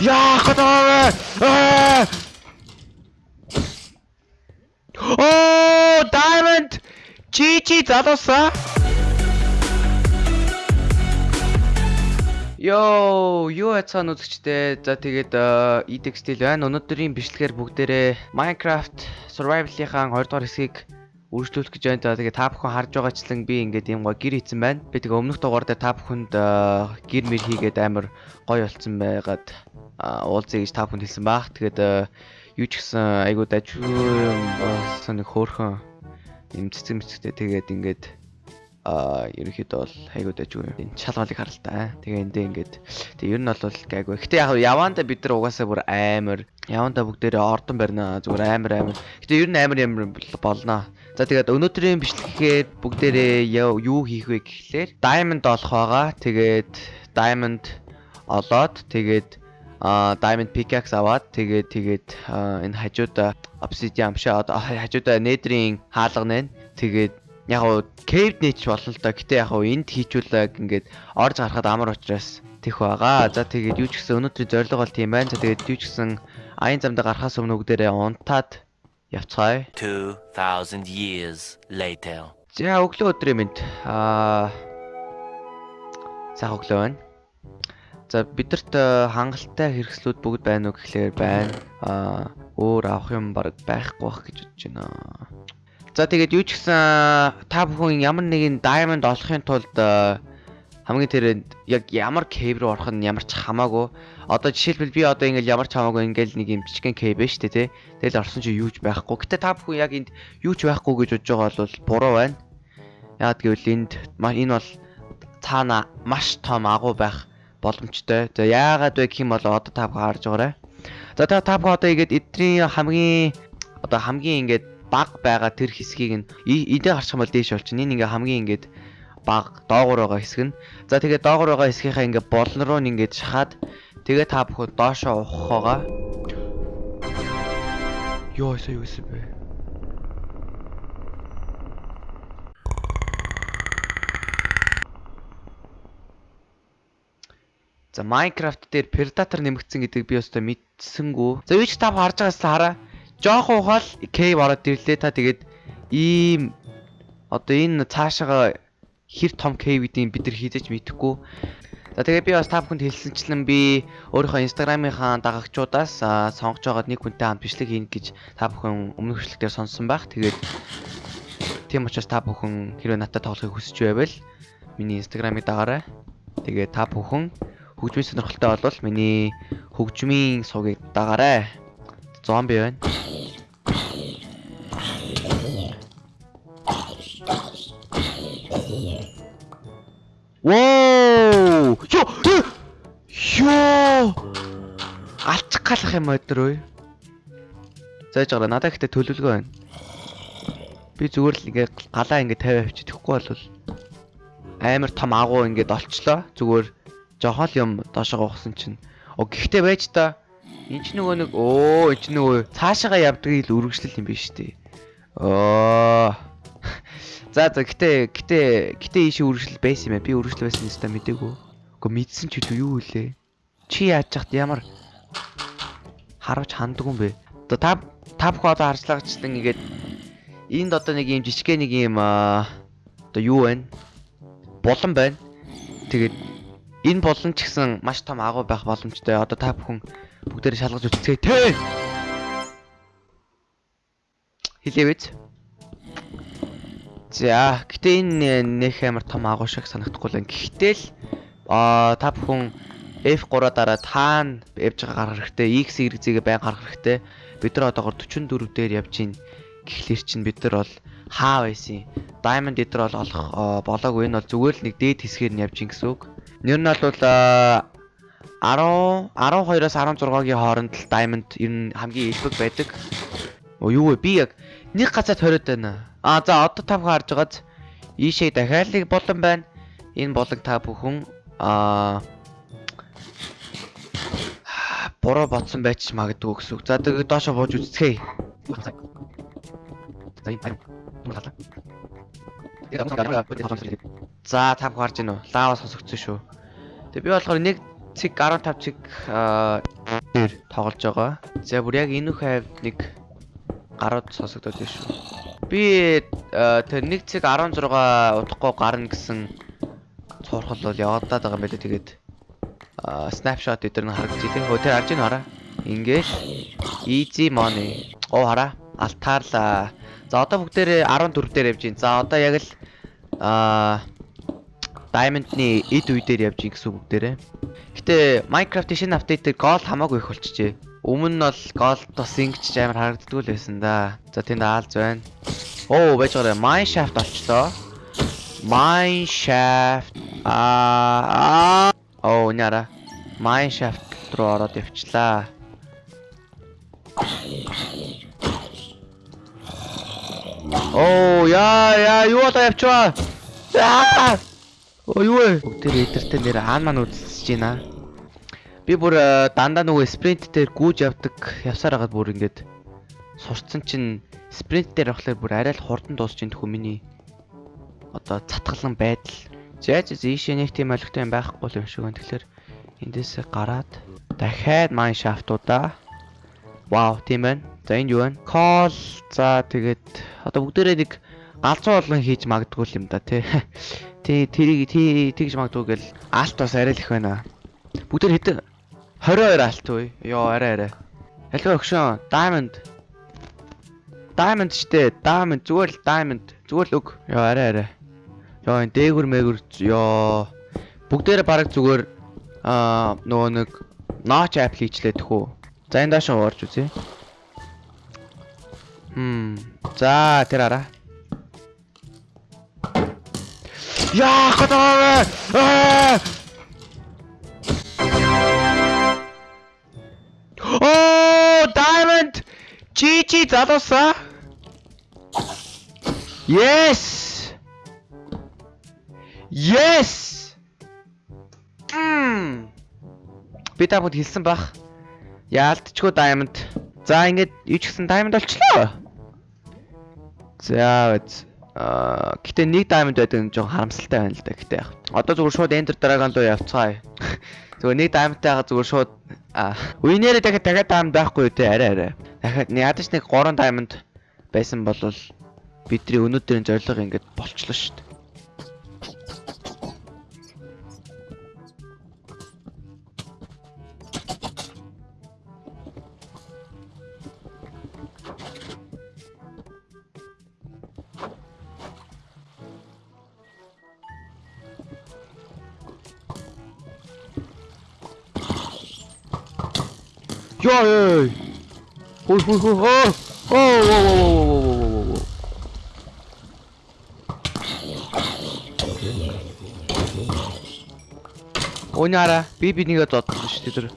Яах гэдэг вэ? Оо, diamond. Чи чи залуусаа. Йоо, юу яцхан үзэгчтэй. За тэгээд EDX-тэл байна. Өнөөдрийн бичлэгээр бүгдээрээ Minecraft Survival-ийн 2 дугаар хэсгийг үргэлжлүүлэх гэж байна. Тэгээд та бүхэн харж байгаачлан би ингээд юм гоо гэр хийцэн байна. Би тэгээ өмнөх дугаар дээр та бүхэнд гэр мэр хийгээд амар гоё болцсон байгаад уулзъя гэж та бүхэнд хэлсэн баах. Тэгээд юу ч гэсэн айгуу дажгүй болсон нэг хөөрхөн юм цэцэг мэцэгтэй тэгээд ингээд а ерөнхийдөө бол хайгуу дайжгүй юм. Шалгалыг харал та. Тэгээ эндээ ингээд тэг ер нь бол гайгүй. Гэтэ яг яваанда бид нар угаасаа бүр амар яваанда бүгдээрээ ордон барина. Зүгээр амар амар. Гэтэ ер нь амар амар болно. За тэгээд өнөөдрийн бичлэгээр бүгдээрээ юу хийх вэ гэхлээр diamond олох байгаа. Тэгээд diamond олоод тэгээд а diamond pickaxe аваад тэгээд тэгээд энэ хажуудаа obsidian амшаа хажуудаа nether-ийн хаалга нэ. Тэгээд яг уу cave niche болно л да. Гэтэ яг уу энд хийчүүлэг ингээд орж гарахад амар учраас тэх байгаа. За тэгээд юу ч гэсэн өнөөдрийн зорилго бол тийм байна. За тэгээд юу ч гэсэн аян замд гарахаас өмнө бүгдээрээ унтаад явцгаая. 2000 years later. За өглөө өдрийн мэнд. Аа Сайн өглөө байна. За бидэрт хангалттай хэрэгслүүд бүгд байна уу гэхлээр байна. Аа өөр авах юм баг байхгүй бах гэж бодож байна. За тэгээд юу ч гэсэн та бүхэн ямар нэгэн diamond олохын тулд хамгийн тэрэнд яг ямар cave руу орох нь ямар ч хамаагүй. Одоо жишээлбэл би одоо ингээл ямар ч хамаагүй ингээл нэг юм жижигхэн байна шүү дээ тий. Тэгэл орсон чи юу ч байхгүй. Гэтэ та бүхэн яг энд юу ч байхгүй гэж бодож байгаа бол буруу байна. Яг гэвэл энд энэ бол цаана маш том агуу байх боломжтой. За яагаад вэ гэх юм бол одоо та бүхэн харж байгаарай. За та та бүхэн одоо игээд эдний хамгийн одоо хамгийн ингээд баг байгаа тэр хэсгийг нь эдээ гарчих юм бол дээш болчихно. Энэ ингээ хамгийн ингээд баг доогуур байгаа хэсэг нь. За тэгээ доогуур байгаа хэсгийнхаа ингээ болон руу ингээд шахаад тэгээ та бүхэн доошоо ухахгаа. Йоо сая юу гэсэн бэ? За Minecraft дээр Predator нэмэгдсэн гэдгийг би өстой мэдсэнгүү. За юу ч та харж байгаас хараа жоохон ухаал cave ороод ирлээ та тэгээд ийм одоо энэ цаашаага хэр том cave гэдгийг бид нар хийдэж мэдэхгүй. За тэгээд би бас та бүхэнд хэлсэнчлэн би өөрийнхөө инстаграмынхаа дагагчдаас сонгож байгаад нэг хүнтэй хамт бичлэг хийнэ гэж та бүхэн өмнөх бичлэгээр сонссон байх. Тэгээд тийм учраас та бүхэн хэрвээ надад тоглохыг хүсэж байвал миний инстаграмыг дагаарай. Тэгээд та бүхэн хөгжмийн сонирхолтой болвол миний хөгжмийн сувгийг дагаарай. Зомби байна. Галах юм өдөр үү? Зааж байгаа надад ихтэй төлөвлөгөө байна. Би зүгээр л ингээ галаа ингээ 50 авчиж тэгэхгүй бол амар том агуу ингээд олчлоо. Зүгээр жохон юм доошоо ухсан чинь. Оо гэхдээ байж та энэ ч нөгөө нэг оо энэ ч нөгөө цаашаага явдгийг л үргэлжлэл юм биш үү? Оо За за гэтээ гэтээ гэтээ ийшээ үргэлжлэл байсан юм байна. Би үргэлжлэл байсан юм ста мдэггүй. Гэхдээ мэдсэн ч юу үлээ. Чи яаж чахт ямар харуулж ханддаг юм бэ? Одоо та та бүхэн одоо харцлагчлан ингээд энд одоо нэг юм жижигхэн нэг юм одоо юу байна? Булан байна. Тэгээд энэ булан ч гэсэн маш том агуу байх боломжтой. Одоо та бүхэн бүгдээр шалгаж үзцгээе те. Хэлээвэж. За гэтээ энэ нэх амар том агуу шиг санагдахгүй л. Гэхдээ л аа та бүхэн F3 дараа таана явж байгаа гарах хэрэгтэй. X Y-гээ байн гарах хэрэгтэй. Бид нар одоогор 44 дээр явж гин гэхлээр чинь бид нар бол хаа байсан. Diamond дээр бол олох болоогүй. Энэ бол зүгээр л нэг дээд хэсгээр нь явж гин гэсэн үг. Нэр нь бол 10 12-оос 16-гийн хооронд л Diamond ер нь хамгийн элбэг байдаг. Оо юу вэ? Би яг нэг гацаад хориод байна. А за одоо та бүхэн харж байгааз ийшээ дахиад нэг болон байна. Энэ болог та бүхэн аа буруу бодсон байж магадгүй гэсэн үг. За тэгээд доошо бууж үзцгээе. За та бүхэн харж байна уу? Лава сонсогдсон шүү. Тэгээ би болохоор нэг цэг 15 цэг аа, дээр тоглож байгаа. За бүр яг энэ хавьд нэг гарууд сонсогдоод байна шүү. Би тэр нэг цэг 16 удахгүй гарна гэсэн цуурхал бол явагдаад байгаа юм байлээ тэгээд аа, snapshot эдгээр нь харагдаж илээ. Хөө тэр харж ийн хараа. Ингээд easy money. Оо хараа. Алтаарлаа. За одоо бүгдээрээ 14 дээр явж байна. За одоо яг л аа Diamond-ны эд үе дээр явж ийн гэсэн үг бүгдээрээ. Гэтэ Minecraft-ийн шинэ апдейтээр gold хамаагүй их болчихжээ. Өмнө нь бол gold бас ингэж амар харагддгүй л байсан да. За тэнд аалз байна. Оо байж байгаа mine shaft олчлоо. Mine shaft аа оо. Mine shaft руу ороод явчлаа. Оо яа яа юу одоо явчваа. Аа! Оо юу вэ? Бүгдээр эдэртэй нэр хаан маань үзэлсэж байна. Би бүр э, дандаа нөгөө спринт дээр гүйж явдаг явсаар хагаад бүр ингээд сурцсан чинь спринт дээр авахлаар бүр арай л хурдан дуусч ин тхүү миний одоо цатгалан байдал. Зээж ийшээ нэг тийм олигтой юм байхгүй юм шиг байна. Тэгэхээр эндээсээ гараад дахиад майн шафтуудаа Вау, тийм байна. За энд юу байна? Call. За тэгээд одоо бүгдээрээ нэг галзуу болгон хийж магадгүй юм да тий. Тий, тэрийг тий тэгж магадгүй гэл алт бас арай л их байна. Бүгдээр хэдэн 22 алт үе. Йоо, арай арай. Халига өгшөн. Diamond. Diamond штэ. Diamond зүгээр л diamond. Зүгээр л өг. Йоо, арай арай. Йоо, энэ дээгүр мэгүр ёо. Бүгдээрээ бараг зүгээр аа нөгөө нэг notch app хийчлээ тэхүү. За энэ дааш уурж үзье. Хм. За тэр араа. Яа, гадаа. Аа! Оо, diamond. GG залууса. Yes. Yes. Мм. Би та бүд хэлсэн бах. Яалтчгүй diamond. За ингээд юу ч гэсэн diamond болчлоо. За. Аа гэтээ нэг diamond байдаг нь жоохон харамсалтай байна л да. Гэтээ яг. Одоо зүгээр шууд enter dragon руу явцгаая. Зүгээр нэг diamond-тайгаа зүгээр шууд winner дахиад дахиад diamond байхгүй үү те арай арай. Дахиад ядаж нэг 3 diamond байсан бол бидний өнөөдрийн зорилго ингээд болчлоо шүү дээ. Яа. Хой хой хой. Аа. Оо оо оо оо. Оняра би бинийгээ додсон шүү дээ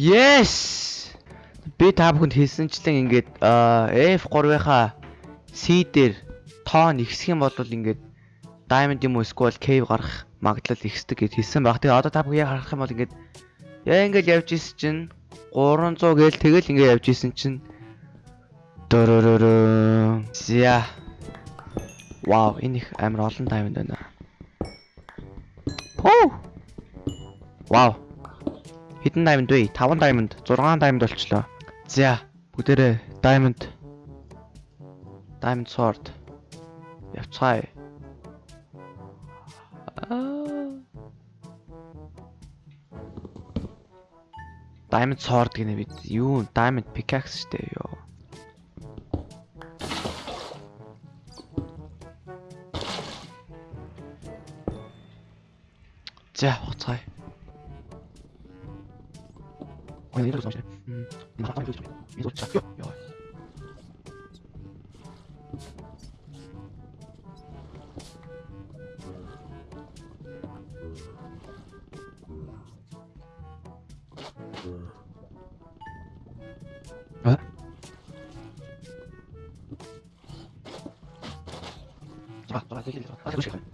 Yes. Би та бүхэнд хэлсэнчлэн ингээд F3-ийнхаа C дээр тоо нэгсэх юм бол ингээд diamond юм уу эсвэл cave гарах магадлал ихсдэг гэж хэлсэн баг. Тэгээ одоо та бүхэн яг харах юм бол ингээд яа ингээд явж исэн чинь 300 гээл тэгэл ингээд явж исэн чинь дөрөрөө. Зя. Вау, энэ их амар олон diamond байна. Поо. Вау. Хэдэн diamond вэ? 5 diamond, 6 diamond болчлоо. За, бүгдээрээ diamond. Diamond sword. Явцгаая. Аа. Diamond sword гэнэ бид юу diamond pickaxe штэ ёо. За, хуцгаая. 어, 얘네도 잠시네. 음, 나 빨리 조심. 이거 잡혀. 야. 어? 잡아, 잡아, 되게 아, 되게 싫어.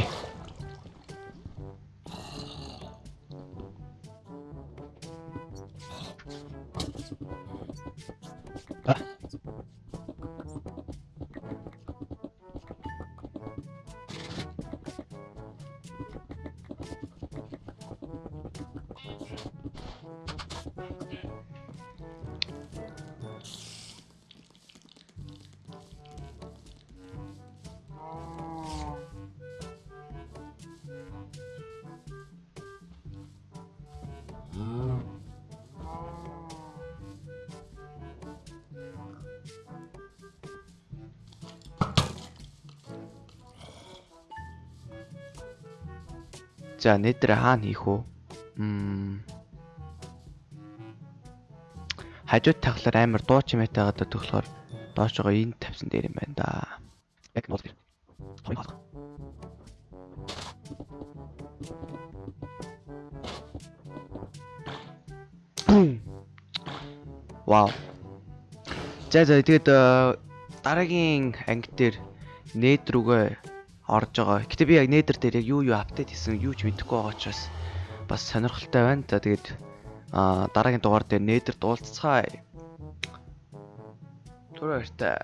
し。За нэтэр хаана хийх үү? Мм. Хажууд таглаар амар дуу чимээтэй гадаа төгөлөхөр доош байгаа энд тавьсан дээр юм байна да. Вау. За за тэгээд э, дараагийн анги дээр нээд рүүгээ орж байгаа. Гэтэ би яг нейдер дээр яг юу юу апдейт хийсэн юу ч мэдэхгүй байгаа учраас бас сонирхолтой байна. За тэгээд аа дараагийн дугаар дээр нейдер дуулцгаая. Түр баяртай.